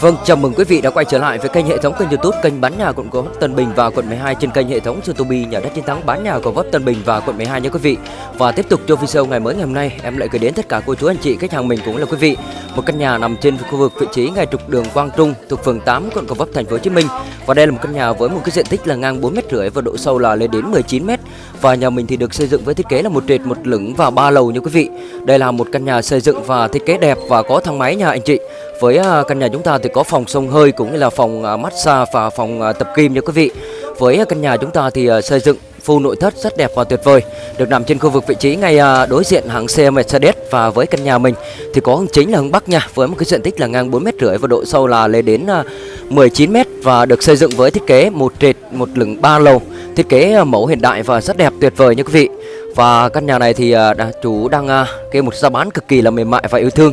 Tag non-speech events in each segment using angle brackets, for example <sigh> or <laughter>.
Vâng, chào mừng quý vị đã quay trở lại với kênh hệ thống kênh YouTube kênh bán nhà quận Gò Vấp Tân Bình và quận 12 trên kênh hệ thống YouTube nhà đất chiến thắng bán nhà Gò Vấp Tân Bình và quận 12 nha quý vị. Và tiếp tục cho video ngày mới ngày hôm nay, em lại gửi đến tất cả cô chú anh chị khách hàng mình cũng là quý vị một căn nhà nằm trên khu vực vị trí ngay trục đường Quang Trung thuộc phường 8 quận Gò Vấp thành phố Hồ Chí Minh. Và đây là một căn nhà với một cái diện tích là ngang 4 m rưỡi và độ sâu là lên đến 19 m. Và nhà mình thì được xây dựng với thiết kế là một trệt, một lửng và ba lầu nha quý vị. Đây là một căn nhà xây dựng và thiết kế đẹp và có thang máy nha anh chị. Với à, căn nhà chúng ta thì có phòng sông hơi cũng như là phòng à, massage và phòng à, tập kim nha quý vị. Với căn nhà chúng ta thì xây dựng full nội thất rất đẹp và tuyệt vời, được nằm trên khu vực vị trí ngay đối diện hãng xe Mercedes. Và với căn nhà mình thì có hướng chính là hướng bắc nha, với một cái diện tích là ngang 4 mét rưỡi và độ sâu là lên đến 19 mét. Và được xây dựng với thiết kế một trệt, một lửng ba lầu, thiết kế mẫu hiện đại và rất đẹp, tuyệt vời nha quý vị và căn nhà này thì à, chủ đang à, kêu một giá bán cực kỳ là mềm mại và yêu thương.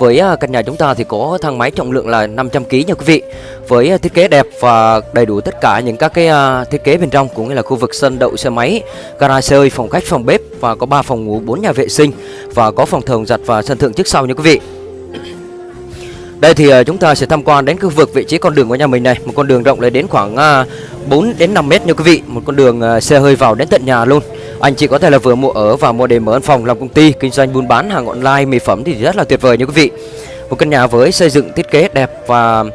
Với à, căn nhà chúng ta thì có thang máy trọng lượng là 500kg nha quý vị. Với thiết kế đẹp và đầy đủ tất cả những các cái thiết kế bên trong Cũng như là khu vực sân đậu xe máy, garage xe phòng khách, phòng bếp Và có 3 phòng ngủ, 4 nhà vệ sinh Và có phòng thờ giặt và sân thượng trước sau nha quý vị. Đây thì chúng ta sẽ tham quan đến khu vực vị trí con đường của nhà mình này Một con đường rộng lên đến khoảng 4 đến 5 mét nha quý vị. Một con đường xe hơi vào đến tận nhà luôn anh chị có thể là vừa mua ở và mua để mở văn phòng làm công ty kinh doanh buôn bán hàng online mỹ phẩm thì rất là tuyệt vời nha quý vị. Một căn nhà với xây dựng thiết kế đẹp và uh,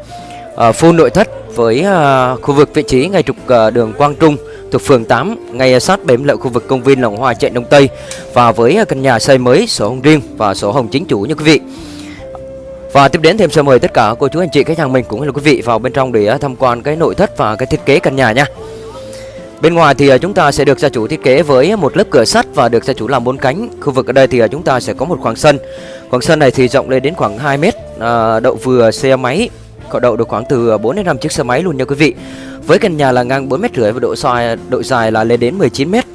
full nội thất với uh, khu vực vị trí ngay trục uh, đường Quang Trung thuộc phường 8 ngay sát bếm lợi khu vực công viên Lòng Hoa chạy Đông Tây và với uh, căn nhà xây mới sổ hồng riêng và sổ hồng chính chủ nha quý vị. Và tiếp đến thêm sẽ mời tất cả cô chú anh chị khách hàng mình cũng như là quý vị vào bên trong để tham quan cái nội thất và cái thiết kế căn nhà nha. Bên ngoài thì à, chúng ta sẽ được gia chủ thiết kế với một lớp cửa sắt và được gia chủ làm bốn cánh. Khu vực ở đây thì à, chúng ta sẽ có một khoảng sân. Khoảng sân này thì rộng lên đến khoảng 2 mét, à, đậu vừa xe máy, có đậu được khoảng từ à, 4 đến 5 chiếc xe máy luôn nha quý vị. Với căn nhà là ngang 4 mét rưỡi và độ dài độ dài là lên đến 19 mét.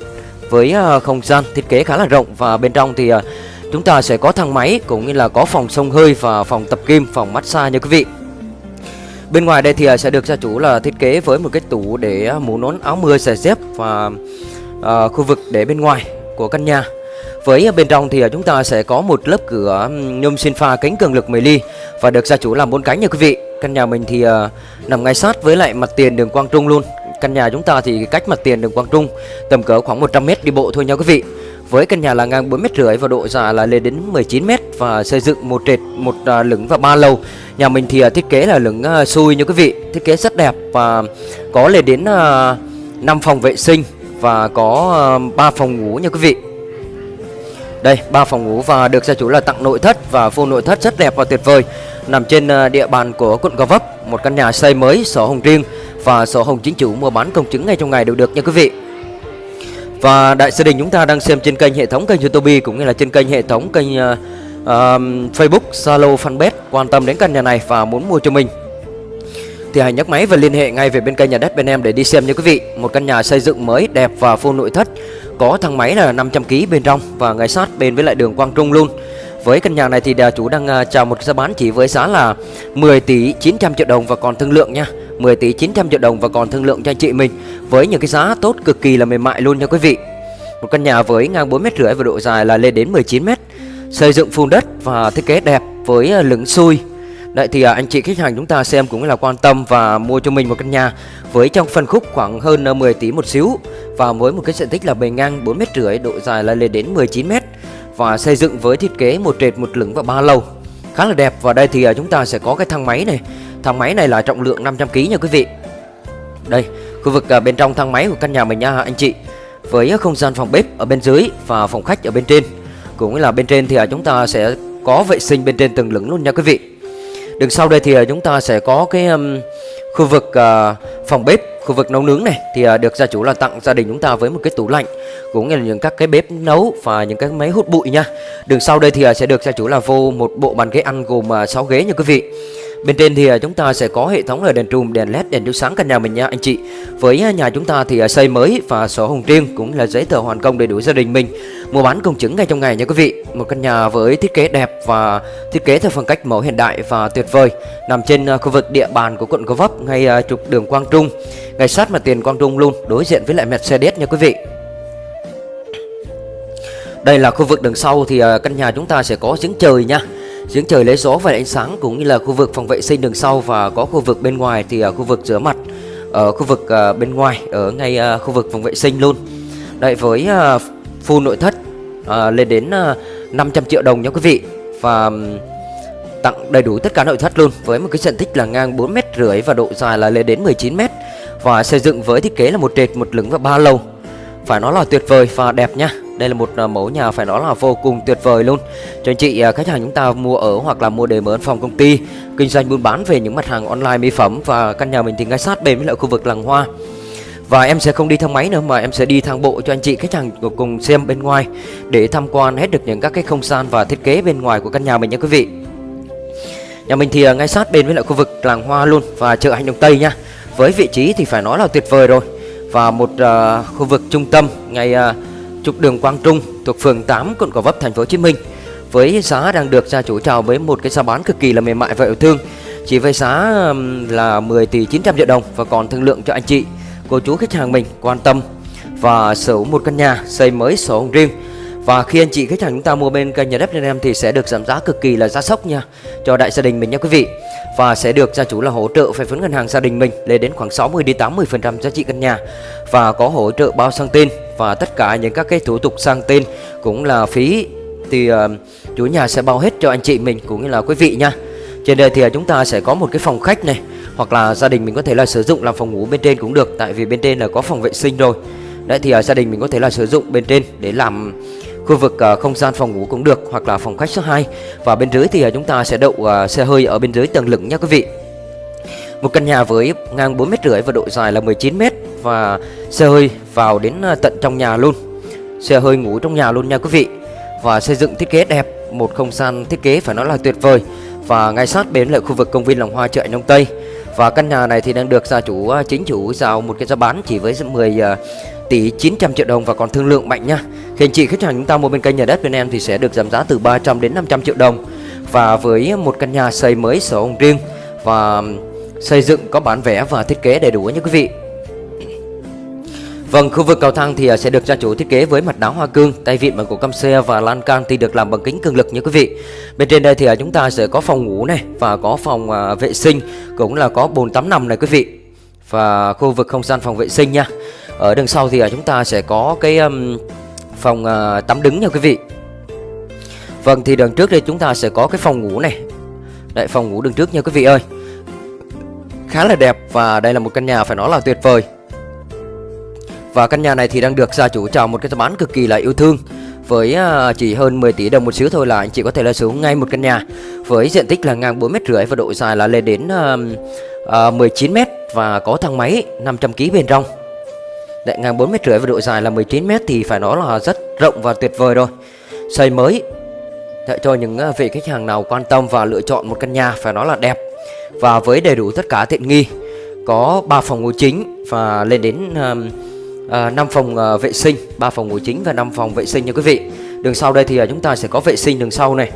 Với không gian thiết kế khá là rộng và bên trong thì chúng ta sẽ có thang máy cũng như là có phòng sông hơi và phòng tập kim, phòng massage nha quý vị. Bên ngoài đây thì à, sẽ được gia chủ là thiết kế với một cái tủ để à, mũ nón áo mưa giày dép và uh, khu vực để bên ngoài của căn nhà. Với bên trong thì chúng ta sẽ có một lớp cửa nhôm xin pha kính cường lực 10 ly và được gia chủ làm bốn cánh nha quý vị. Căn nhà mình thì uh, nằm ngay sát với lại mặt tiền đường Quang Trung luôn. Căn nhà chúng ta thì cách mặt tiền đường Quang Trung tầm cỡ khoảng 100m đi bộ thôi nha quý vị. Với căn nhà là ngang 4 mét rưỡi và độ dài là lên đến 19 mét và xây dựng một trệt, một à, lửng và ba lầu. Nhà mình thì à, thiết kế là lửng à, xui như quý vị, thiết kế rất đẹp và có lên đến à, 5 phòng vệ sinh và có à, 3 phòng ngủ nha quý vị. Đây, ba phòng ngủ và được gia chủ là tặng nội thất và full nội thất rất đẹp và tuyệt vời. Nằm trên à, địa bàn của quận Gò Vấp, một căn nhà xây mới, sổ hồng riêng và sổ hồng chính chủ mua bán công chứng ngay trong ngày đều được nha quý vị. Và đại gia đình chúng ta đang xem trên kênh hệ thống kênh YouTube cũng như là trên kênh hệ thống kênh uh, uh, Facebook, Zalo, Fanpage quan tâm đến căn nhà này và muốn mua cho mình thì hãy nhấc máy và liên hệ ngay về bên kênh nhà đất bên em để đi xem nha quý vị. Một căn nhà xây dựng mới đẹp và full nội thất, có thang máy là 500 kg bên trong và ngay sát bên với lại đường Quang Trung luôn. Với căn nhà này thì chủ đang à, chào một giá bán chỉ với giá là 10 tỷ 900 triệu đồng và còn thương lượng nha. 10 tỷ 900 triệu đồng và còn thương lượng cho anh chị mình với những cái giá tốt cực kỳ là mềm mại luôn nha quý vị. Một căn nhà với ngang 4 mét rưỡi và độ dài là lên đến 19 mét, xây dựng phun đất và thiết kế đẹp với à, lửng xui. Đấy thì à, anh chị khách hàng chúng ta xem cũng là quan tâm và mua cho mình một căn nhà với trong phân khúc khoảng hơn 10 tỷ một xíu và với một cái diện tích là bề ngang 4 mét rưỡi, độ dài là lên đến 19 mét và xây dựng với thiết kế một trệt một lửng và ba lầu. Khá là đẹp và đây thì à, chúng ta sẽ có cái thang máy này. Thang máy này là trọng lượng 500kg nha quý vị. Đây khu vực à, bên trong thang máy của căn nhà mình nha anh chị Với không gian phòng bếp ở bên dưới và phòng khách ở bên trên. Cũng là bên trên thì à, chúng ta sẽ có vệ sinh bên trên từng lửng luôn nha quý vị. Đường sau đây thì chúng ta sẽ có cái um, khu vực uh, phòng bếp khu vực nấu nướng này thì à, được gia chủ là tặng gia đình chúng ta với một cái tủ lạnh, cũng như là những các cái bếp nấu và những cái máy hút bụi nha. Đường sau đây thì à, sẽ được gia chủ là vô một bộ bàn ghế ăn gồm à, 6 ghế nha quý vị. Bên trên thì à, chúng ta sẽ có hệ thống là đèn trùm, đèn led, đèn chiếu sáng căn nhà mình nha anh chị. Với à, nhà chúng ta thì à, xây mới và sổ hồng riêng cũng là giấy tờ hoàn công đầy đủ gia đình mình. Mua bán công chứng ngay trong ngày nha quý vị. Một căn nhà với thiết kế đẹp và thiết kế theo phong cách mẫu hiện đại và tuyệt vời, nằm trên khu vực địa bàn của quận Gò Vấp ngay trục đường Quang Trung, ngay sát mặt tiền Quang Trung luôn, đối diện với lại Mercedes nha quý vị. Đây là khu vực đường sau thì căn nhà chúng ta sẽ có giếng trời nha giếng trời lấy gió và ánh sáng cũng như là khu vực phòng vệ sinh đường sau và có khu vực bên ngoài thì ở khu vực rửa mặt ở khu vực uh, bên ngoài ở ngay uh, khu vực phòng vệ sinh luôn. Đấy với uh, full nội thất uh, lên đến uh, 500 triệu đồng nha quý vị. Và tặng đầy đủ tất cả nội thất luôn với một cái diện tích là ngang 4 mét rưỡi và độ dài là lên đến 19 mét. Và xây dựng với thiết kế là một trệt một lửng và ba lầu. Phải nói là tuyệt vời và đẹp nha đây là một à, mẫu nhà phải nói là vô cùng tuyệt vời luôn. Cho anh chị à, khách hàng chúng ta mua ở hoặc là mua để mở phòng công ty kinh doanh buôn bán về những mặt hàng online mỹ phẩm và căn nhà mình thì ngay sát bên với lại khu vực làng hoa. Và em sẽ không đi thang máy nữa mà em sẽ đi thang bộ cho anh chị khách hàng cùng xem bên ngoài để tham quan hết được những các cái không gian và thiết kế bên ngoài của căn nhà mình nha quý vị. Nhà mình thì à, ngay sát bên với lại khu vực làng hoa luôn và chợ Hành Đông Tây nha. Với vị trí thì phải nói là tuyệt vời rồi. Và một uh, khu vực trung tâm ngay uh, trục đường Quang Trung thuộc phường 8 quận Gò Vấp, thành phố Hồ Chí Minh, với giá đang được gia chủ chào với một cái giá bán cực kỳ là mềm mại và yêu thương. Chỉ với giá là 10 tỷ 900 triệu đồng và còn thương lượng cho anh chị, cô chú khách hàng mình quan tâm và sở hữu một căn nhà, xây mới sổ hồng riêng. Và khi anh chị khách hàng chúng ta mua bên kênh nhà đất em thì sẽ được giảm giá cực kỳ là giá sốc nha, cho đại gia đình mình nha quý vị. Và sẽ được gia chủ là hỗ trợ phải vốn ngân hàng gia đình mình lên đến khoảng 60 đến 80 phần trăm giá trị căn nhà và có hỗ trợ bao sang tên và tất cả những các cái thủ tục sang tên cũng là phí. Thì uh, chủ nhà sẽ bao hết cho anh chị mình cũng như là quý vị nha. Trên đây thì chúng ta sẽ có một cái phòng khách này hoặc là gia đình mình có thể là sử dụng làm phòng ngủ bên trên cũng được tại vì bên trên là có phòng vệ sinh rồi. Đấy thì uh, gia đình mình có thể là sử dụng bên trên để làm khu vực uh, không gian phòng ngủ cũng được hoặc là phòng khách số 2 và bên dưới thì uh, chúng ta sẽ đậu uh, xe hơi ở bên dưới tầng lửng nha quý vị. Một căn nhà với ngang 4 mét rưỡi và độ dài là 19 mét và xe hơi vào đến ờ, tận trong nhà luôn xe hơi ngủ trong nhà luôn nha quý vị và xây dựng thiết kế đẹp, một không gian thiết kế phải nói là tuyệt vời và ngay sát bên là khu vực công viên lòng hoa chợ Đông Tây và căn nhà này thì đang được gia chủ ờ, chính chủ giao một cái giá bán chỉ với 10 ờ, tỷ 900 triệu đồng và còn thương lượng mạnh nha. Khi anh chị khách hàng chúng ta mua bên kênh nhà đất bên em thì sẽ được giảm giá từ 300 đến 500 triệu đồng. Và với một căn nhà xây mới sổ hồng riêng và xây dựng có bản vẽ và thiết kế đầy đủ nha quý vị. Vâng, khu vực cầu thang thì à, sẽ được gia chủ thiết kế với mặt đá hoa cương, tay vịn bằng gỗ cam xe và lan can thì được làm bằng kính cường lực nha quý vị. Bên trên đây thì à, chúng ta sẽ có phòng ngủ này và có phòng à, vệ sinh cũng là có bồn tắm nằm này quý vị. Và khu vực không gian phòng vệ sinh nha. Ở đằng sau thì chúng ta sẽ có cái phòng tắm đứng nha quý vị Vâng thì đằng trước đây chúng ta sẽ có cái phòng ngủ này Đấy phòng ngủ đằng trước nha quý vị ơi Khá là đẹp và đây là một căn nhà phải nói là tuyệt vời và căn nhà này thì đang được gia chủ chào một cái giá bán cực kỳ là yêu thương với à, chỉ hơn 10 tỷ đồng một xíu thôi là anh chị có thể là sở hữu ngay một căn nhà với diện tích là ngang 4 mét rưỡi và độ dài là lên đến uh, uh, 19 mét và có thang máy 500 kg bên trong Đại ngang 4 mét rưỡi và độ dài là 19 mét thì phải nói là rất rộng và tuyệt vời rồi. Xây mới để cho những à, vị khách hàng nào quan tâm và lựa chọn một căn nhà phải nói là đẹp và với đầy đủ tất cả tiện nghi. Có 3 phòng ngủ chính và lên đến uh, Ờ, uh, 5 phòng uh, vệ sinh, 3 phòng ngủ chính và 5 phòng vệ sinh nha quý vị. Đường sau đây thì uh, chúng ta sẽ có vệ sinh đường sau này.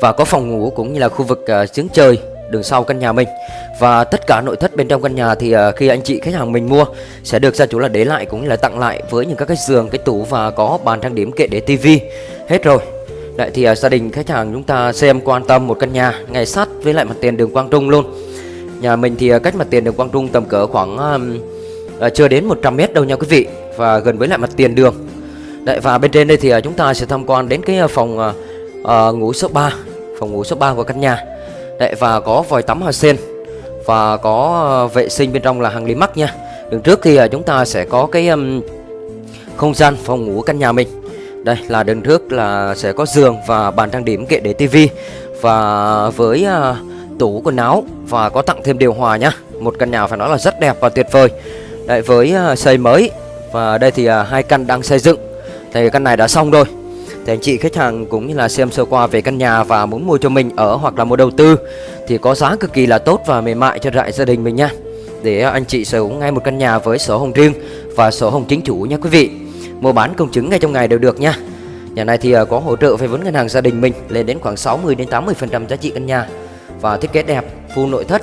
Và có phòng ngủ cũng như là khu vực uh, giếng trời đường sau căn nhà mình và tất cả nội thất bên trong căn nhà thì uh, khi anh chị khách hàng mình mua sẽ được gia chủ là để lại cũng như là tặng lại với những các cái giường cái tủ và có bàn trang điểm kệ để tivi hết rồi Đấy thì uh, gia đình khách hàng chúng ta xem quan tâm một căn nhà ngay sát với lại mặt tiền đường Quang Trung luôn Nhà mình thì cách mặt tiền đường Quang Trung tầm cỡ khoảng à, chưa đến 100 mét đâu nha quý vị Và gần với lại mặt tiền đường. Đấy và bên trên đây thì à, chúng ta sẽ tham quan đến cái ờ, phòng à, à, ngủ số 3 Phòng ngủ số 3 của căn nhà. Đấy và có vòi tắm hoa sen Và có vệ sinh bên trong là hàng lý mắc nha. Đường trước thì à, chúng ta sẽ có cái um, không gian phòng ngủ căn nhà mình. Đây là đường trước là sẽ có giường và bàn trang điểm kệ để tivi Và với à, tủ quần áo và có tặng thêm điều hòa nhá Một căn nhà phải nói là rất đẹp và tuyệt vời. Đấy, với à, xây mới. Và đây thì à, hai căn đang xây dựng. Thì căn này đã xong rồi. Thì anh chị khách hàng cũng như là xem sơ qua về căn nhà và muốn mua cho mình ở hoặc là mua đầu tư thì có giá cực kỳ là tốt và mềm mại cho đại gia đình mình nha. Để à, anh chị sở hữu ngay một căn nhà với sổ hồng riêng và sổ hồng chính chủ nha quý vị. Mua bán công chứng ngay trong ngày đều được nha. Nhà này thì có hỗ trợ vay vốn ngân hàng gia đình mình lên đến khoảng 60 đến 80 phần trăm giá trị căn nhà và thiết kế đẹp, full nội thất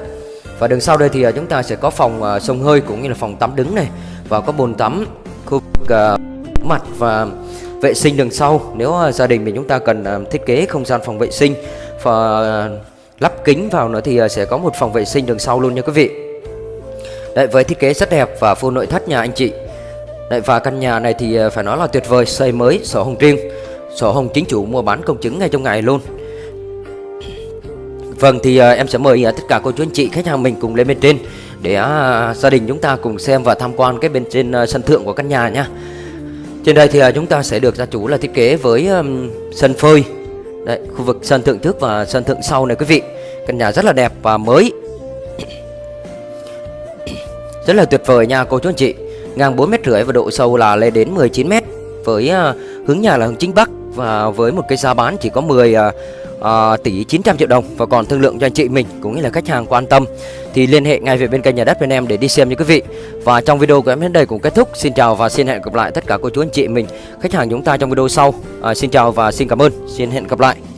và đường sau đây thì à, chúng ta sẽ có phòng à, sông hơi cũng như là phòng tắm đứng này. Và có bồn tắm khu vực à, mặt và vệ sinh đường sau. Nếu gia đình mình chúng ta cần thiết kế không gian phòng vệ sinh. Và lắp kính vào nữa thì sẽ có một phòng vệ sinh đường sau luôn nha quý vị. Đấy, với thiết kế rất đẹp và full nội thất nhà anh chị. Đấy, và căn nhà này thì phải nói là tuyệt vời xây mới sổ hồng riêng. Sổ hồng chính chủ mua bán công chứng ngay trong ngày luôn. Vâng thì uh, em sẽ mời uh, tất cả cô chú anh chị khách hàng mình cùng lên bên trên để uh, gia đình chúng ta cùng xem và tham quan cái bên trên uh, sân thượng của căn nhà nha. Trên đây thì uh, chúng ta sẽ được gia chủ là thiết kế với um, sân phơi, Đấy, khu vực sân thượng trước và sân thượng sau này quý vị. Căn nhà rất là đẹp và mới. <coughs> Rất là tuyệt vời nha cô chú anh chị. Ngang 4 mét rưỡi và độ sâu là lên đến 19 mét với uh, hướng nhà là hướng chính bắc và với một cái giá bán chỉ có 10 uh, uh, tỷ 900 triệu đồng. Và còn thương lượng cho anh chị mình cũng như là khách hàng quan tâm thì liên hệ ngay về bên kênh nhà đất bên em để đi xem như quý vị. Và trong video của em đến đây cũng kết thúc. Xin chào và xin hẹn gặp lại tất cả cô chú anh chị mình khách hàng chúng ta trong video sau. Uh, xin chào và xin cảm ơn. Xin hẹn gặp lại.